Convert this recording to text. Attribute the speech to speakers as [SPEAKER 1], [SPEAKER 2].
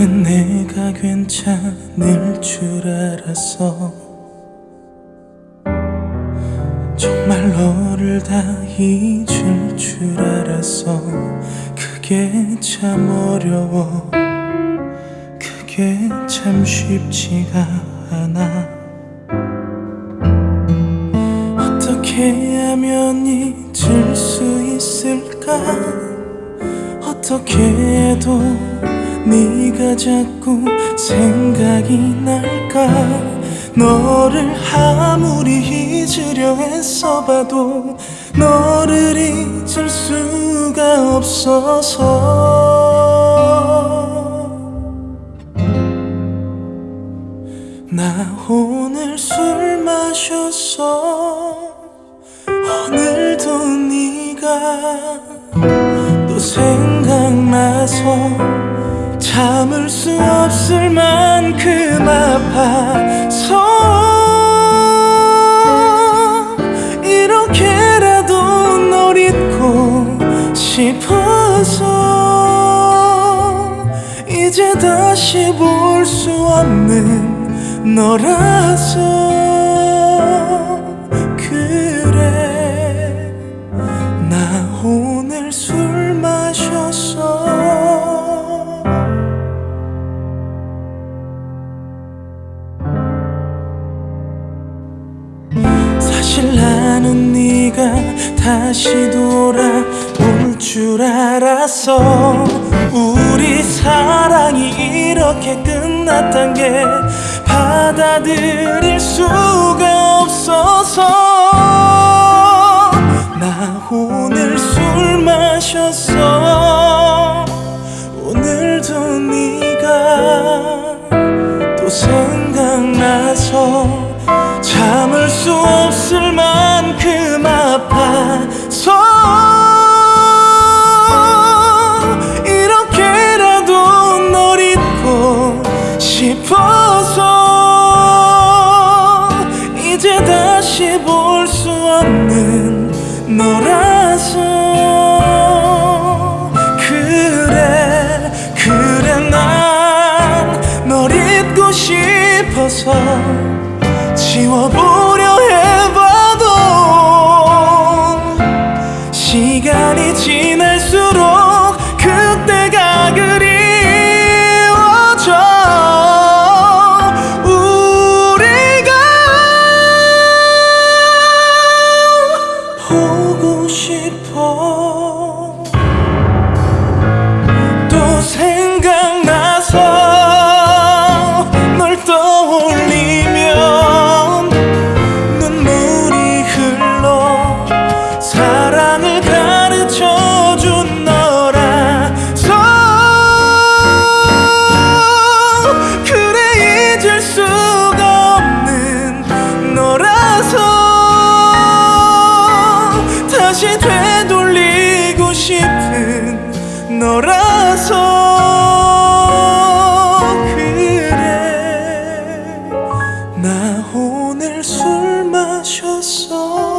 [SPEAKER 1] 나는 내가 괜찮을 줄 알았어 정말 너를 다 잊을 줄 알았어 그게 참 어려워. 그게 참 쉽지가 않아. 어떻게 하면 잊을 수 있을까? 어떻게 해도 네가 자꾸 생각이 날까? 너를 아무리 잊으려 애써봐도 너를 잊을 수가 없어서. 나 오늘 술 마셨어. 오늘도 네가 또 생각나서 참을 수 없을 만큼 아파서 싶어서 이제 다시 볼 수 없는 너라서 그래. 나 오늘 술 마셨어 사실 나는 네가 다시 돌아올 줄 알았어 우리 사랑이 이렇게 끝났단 게 받아들일 수가 없어서 나 오늘 술 마셨어. 오늘도 네가 또 생각나서 참을 수 없을 만큼 아파서 다시 볼 수 없는 너라서. 그래 그래 난 널 잊고 싶어서 지워보 보고 싶어? 또 생각나서 널 떠올리면 눈물이 흘러 사랑을 가르쳐준 너라서 그래 잊을 수 싶은 너라서 그래. 나 오늘 술 마셨어.